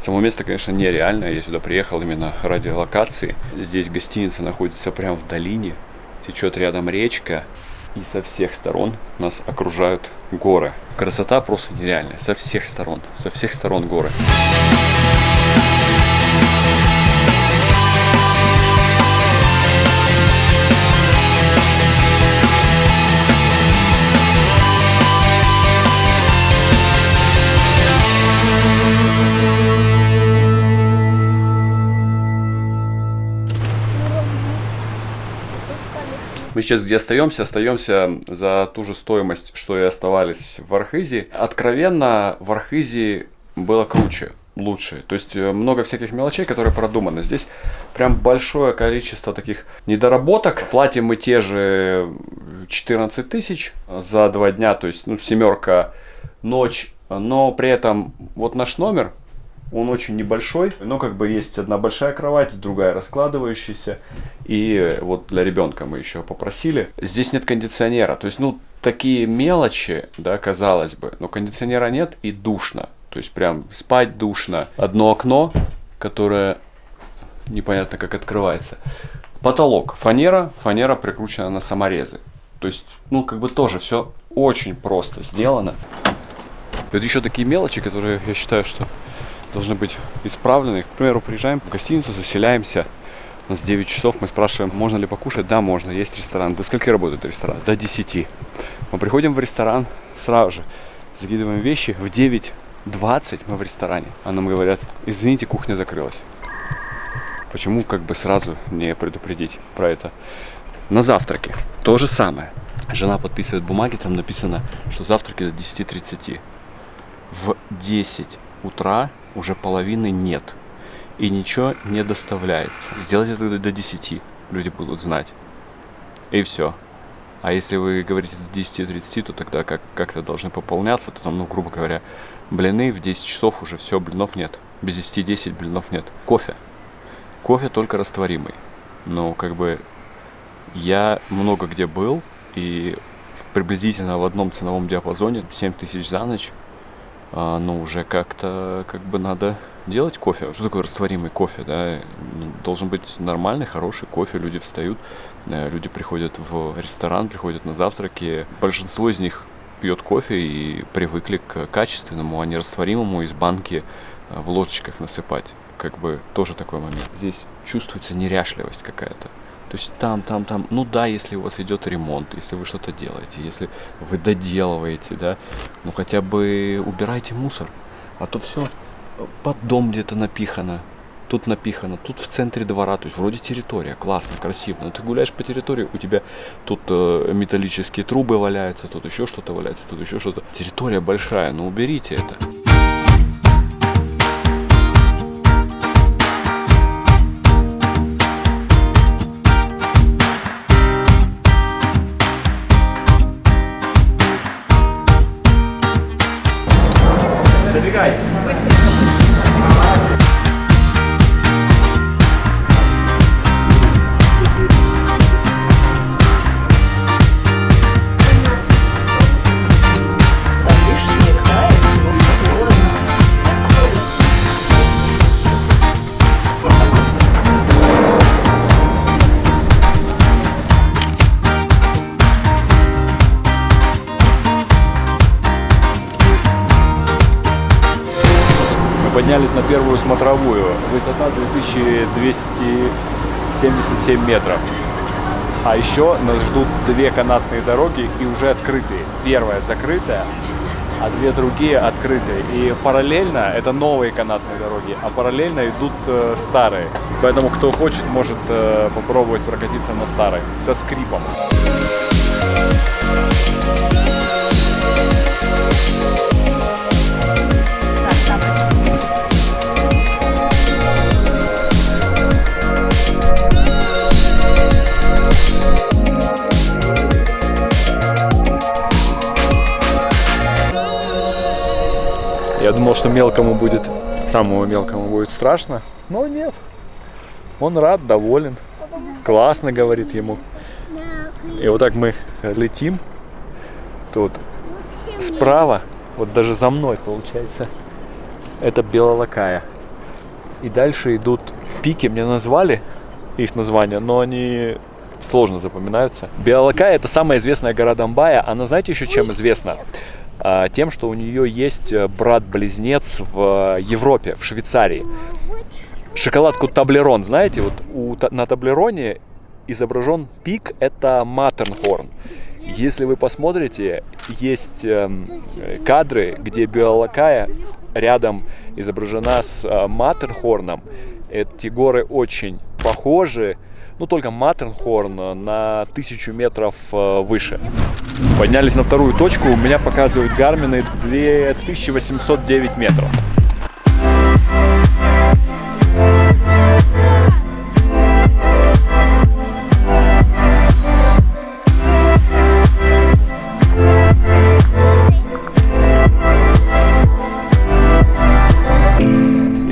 Само место, конечно, нереальное. Я сюда приехал именно ради локации. Здесь гостиница находится прямо в долине. Течет рядом речка. И со всех сторон нас окружают горы. Красота просто нереальная. Со всех сторон. Со всех сторон горы. Мы сейчас где остаемся? Остаемся за ту же стоимость, что и оставались в Архизе. Откровенно, в Архизе было круче лучше. То есть э, много всяких мелочей, которые продуманы. Здесь прям большое количество таких недоработок. Платим мы те же 14 тысяч за два дня, то есть ну, семерка ночь. Но при этом вот наш номер, он очень небольшой, но как бы есть одна большая кровать, другая раскладывающаяся. И вот для ребенка мы еще попросили. Здесь нет кондиционера. То есть, ну, такие мелочи, да, казалось бы. Но кондиционера нет и душно. То есть прям спать душно. Одно окно, которое непонятно как открывается. Потолок. Фанера. Фанера прикручена на саморезы. То есть, ну, как бы тоже все очень просто сделано. Это еще такие мелочи, которые я считаю, что должны быть исправлены. К примеру, приезжаем в гостиницу, заселяемся. У нас 9 часов, мы спрашиваем, можно ли покушать? Да, можно, есть ресторан. До скольки работает ресторан? До 10. Мы приходим в ресторан сразу же, закидываем вещи, в 9.20 мы в ресторане. А нам говорят, извините, кухня закрылась. Почему как бы сразу не предупредить про это? На завтраке то же самое. Жена подписывает бумаги, там написано, что завтраки до 10.30. В 10 утра уже половины нет. И ничего не доставляется. Сделать это до 10, люди будут знать. И все. А если вы говорите до 10-30, то тогда как- как-то должны пополняться, то там, ну, грубо говоря, блины в 10 часов уже все, блинов нет. Без 10-10 блинов нет. Кофе. Кофе только растворимый. Но как бы я много где был, и приблизительно в одном ценовом диапазоне 7 тысяч за ночь а, но уже как-то как бы надо делать кофе. Что такое растворимый кофе? Да? Должен быть нормальный, хороший кофе. Люди встают, э, люди приходят в ресторан, приходят на завтраки. Большинство из них пьет кофе и привыкли к качественному, а не растворимому из банки э, в ложечках насыпать. Как бы тоже такой момент. Здесь чувствуется неряшливость какая-то. То есть там, там, там, ну да, если у вас идет ремонт, если вы что-то делаете, если вы доделываете, да, ну хотя бы убирайте мусор. А то все под дом где-то напихано, тут напихано, тут в центре двора, то есть вроде территория, классно, красиво. Но ты гуляешь по территории, у тебя тут э, металлические трубы валяются, тут еще что-то валяется, тут еще что-то. Территория большая, но уберите это. Первую смотровую. Высота 2277 метров. А еще нас ждут две канатные дороги и уже открытые. Первая закрытая, а две другие открытые. И параллельно, это новые канатные дороги, а параллельно идут э, старые. Поэтому кто хочет, может э, попробовать прокатиться на старой со скрипом. Что мелкому будет, самому мелкому будет страшно, но нет. Он рад, доволен, классно говорит ему. И вот так мы летим. Тут справа, вот даже за мной получается, это белолакая. И дальше идут пики, мне назвали их названия, но они сложно запоминаются. Биалакая это самая известная гора Донбая. Она, знаете, еще чем известна? А, тем, что у нее есть э, брат-близнец в Европе, в Швейцарии. Шоколадку Таблерон, знаете, вот у, на Таблероне изображен пик, это Матернхорн. Если вы посмотрите, есть э, кадры, где Биолакая рядом изображена с э, Матернхорном. Эти горы очень похожи, ну только Матернхорн на тысячу метров э, выше. Поднялись на вторую точку, у меня показывают гармины 2809 метров.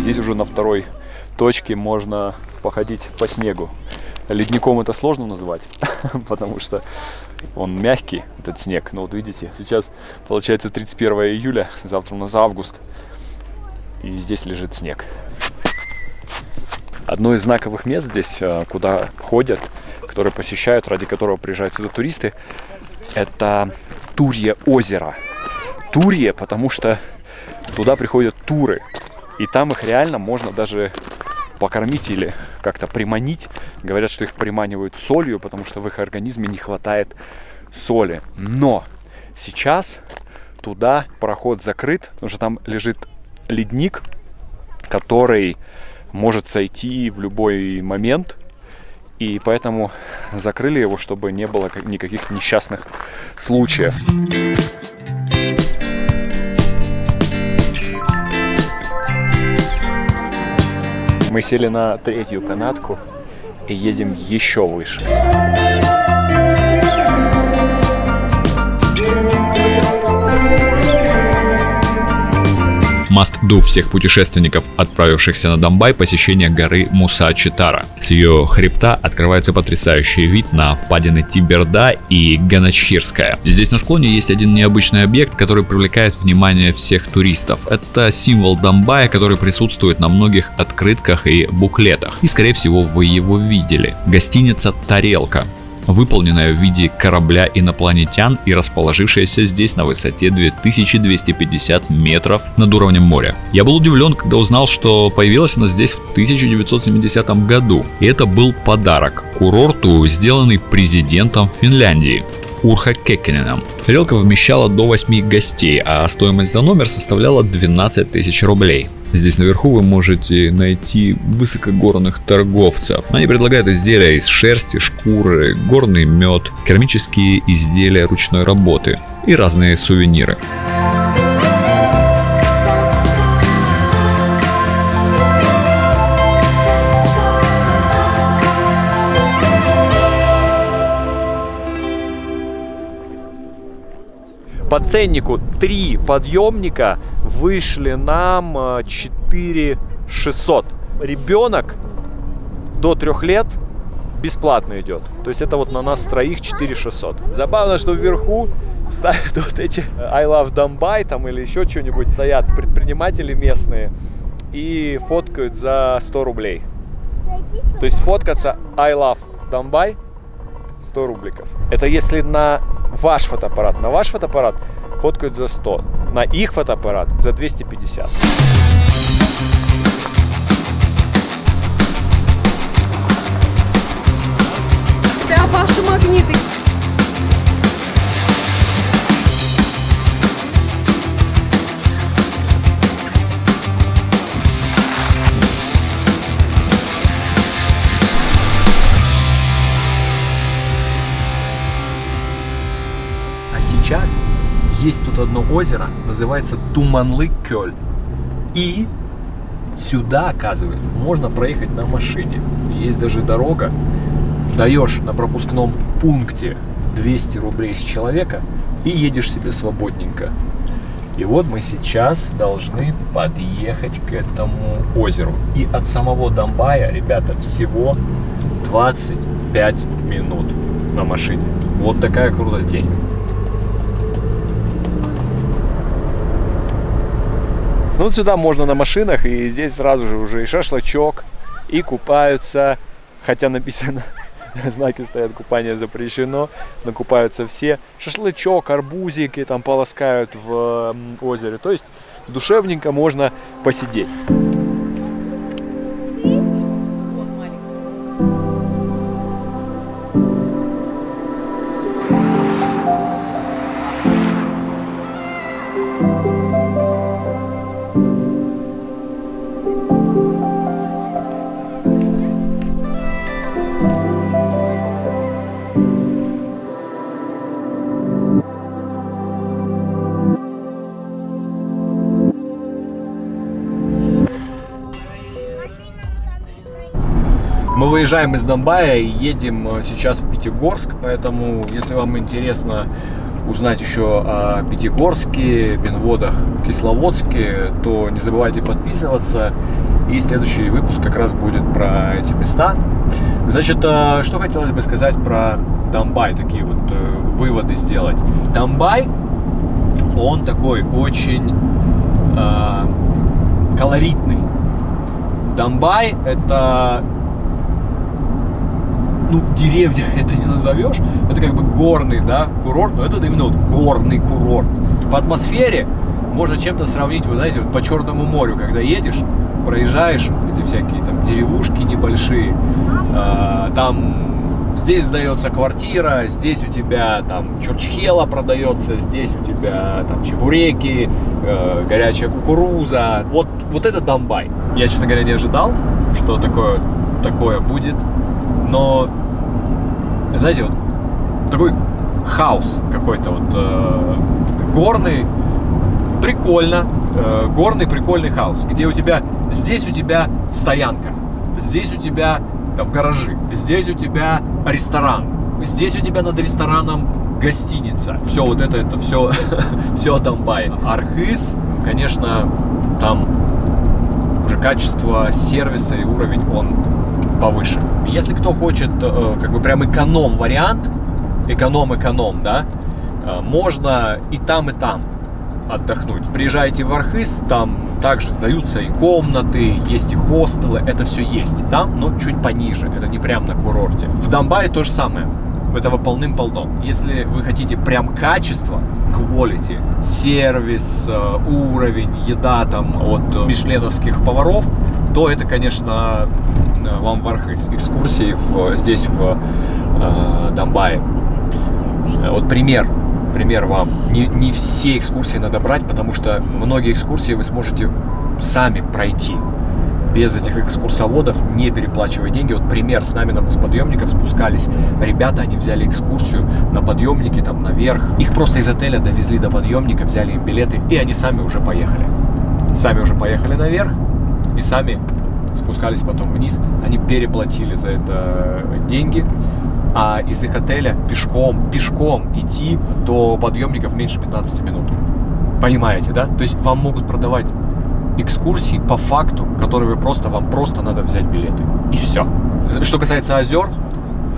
Здесь уже на второй точке можно походить по снегу. Ледником это сложно называть, потому что он мягкий, этот снег. Но вот видите, сейчас получается 31 июля, завтра у нас август, и здесь лежит снег. Одно из знаковых мест здесь, э, куда ходят, которые посещают, ради которого приезжают сюда туристы, это Турье озеро. Турье, потому что туда приходят туры, и там их реально можно даже покормить или как-то приманить. Говорят, что их приманивают солью, потому что в их организме не хватает соли. Но сейчас туда проход закрыт, потому что там лежит ледник, который может сойти в любой момент. И поэтому закрыли его, чтобы не было никаких несчастных случаев. Мы сели на третью канатку и едем еще выше. Must-do всех путешественников, отправившихся на Домбай, посещение горы Муса-Читара. С ее хребта открывается потрясающий вид на впадины Тиберда и Ганачхирская. Здесь на склоне есть один необычный объект, который привлекает внимание всех туристов. Это символ Домбая, который присутствует на многих открытках и буклетах. И скорее всего вы его видели. Гостиница «Тарелка» выполненная в виде корабля инопланетян и расположившаяся здесь на высоте 2250 метров над уровнем моря. Я был удивлен, когда узнал, что появилась она здесь в 1970 году, и это был подарок курорту, сделанный президентом Финляндии. Урха Кеккененом. Тарелка вмещала до 8 гостей, а стоимость за номер составляла 12 тысяч рублей. Здесь наверху вы можете найти высокогорных торговцев. Они предлагают изделия из шерсти, шкуры, горный мед, керамические изделия ручной работы и разные сувениры. По ценнику 3 подъемника вышли нам 4 э, 600. Ребенок до 3 лет бесплатно идет. То есть это вот на нас троих 4 600. Забавно, что вверху ставят вот эти I love Домбай там или еще что-нибудь. Стоят предприниматели местные и фоткают за 100 рублей. То есть фоткаться I love Домбай 100 рубликов. Это если на ваш фотоаппарат. На ваш фотоаппарат фоткают за 100. На их фотоаппарат за 250. Озеро, называется Туманлы-Кёль. И сюда, оказывается, можно проехать на машине. Есть даже дорога. Даешь на пропускном пункте 200 рублей с человека и едешь себе свободненько. И вот мы сейчас должны подъехать к этому озеру. И от самого Домбая, ребята, всего 25 минут на машине. Вот такая крутая день. Ну, сюда можно на машинах, и здесь сразу же уже и шашлычок, и купаются, хотя написано, знаки стоят, купание запрещено, но купаются все. Шашлычок, арбузики там полоскают в озере, то есть душевненько можно посидеть. Выезжаем из Донбая и едем э, сейчас в Пятигорск, поэтому, если вам интересно узнать еще о Пятигорске, Бенводах, Кисловодске, то не забывайте подписываться. И следующий выпуск как раз будет про эти места. Значит, э, что хотелось бы сказать про Донбай, такие вот э, выводы сделать. Донбай, он такой очень э, колоритный. Донбай это ну, деревня это не назовешь, это как бы горный, да, курорт, но это именно вот горный курорт. По атмосфере можно чем-то сравнить, вы знаете, вот по Черному морю, когда едешь, проезжаешь эти всякие там деревушки небольшие, э, там здесь сдается квартира, здесь у тебя там чурчхела продается, здесь у тебя там чебуреки, э, горячая кукуруза. Вот, вот это Донбай. Я, честно говоря, не ожидал, что такое, такое будет. Но, знаете, вот такой хаос какой-то вот э, горный, прикольно, э, горный прикольный хаос, где у тебя, здесь у тебя стоянка, здесь у тебя там гаражи, здесь у тебя ресторан, здесь у тебя над рестораном гостиница. Все вот это, это все, все Донбай. Архыз, конечно, там уже качество сервиса и уровень, он повыше. Если кто хочет э, как бы прям эконом вариант, эконом-эконом, да, э, можно и там, и там отдохнуть. Приезжайте в Архыз, там также сдаются и комнаты, есть и хостелы, это все есть. Там, но чуть пониже, это не прям на курорте. В Донбайе то же самое. Этого полным-полно. Если вы хотите прям качество, quality, сервис, э, уровень, еда там от мишленовских поваров, то это, конечно, вам в. Экскурсии в, здесь, в э, Донбайе. Э, Вот пример, пример вам. Не, не все экскурсии надо брать, потому что многие экскурсии вы сможете сами пройти. Без этих экскурсоводов, не переплачивая деньги. Вот пример, с нами на, с подъемников спускались ребята, они взяли экскурсию на подъемнике, там наверх. Их просто из отеля довезли до подъемника, взяли им билеты, и они сами уже поехали. Сами уже поехали наверх, и сами спускались потом вниз. Они переплатили за это деньги, а из их отеля пешком, пешком идти до подъемников меньше 15 минут. Понимаете, да? То есть вам могут продавать экскурсии по факту, которые вы просто, вам просто надо взять билеты. И все. Что касается озер,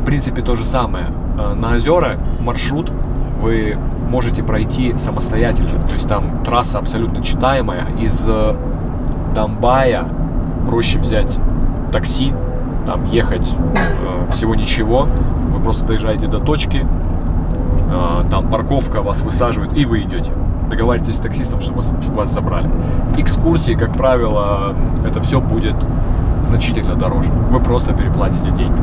в принципе то же самое. Э, На озера маршрут вы можете пройти самостоятельно. То есть там трасса абсолютно читаемая. Из э, Донбая проще взять такси, там ехать э, всего ничего. Вы просто доезжаете до точки, э, там парковка, вас высаживают, и вы идете. Договаривайтесь с таксистом, чтобы вас, вас забрали. Экскурсии, как правило, это все будет значительно дороже. Вы просто переплатите деньги.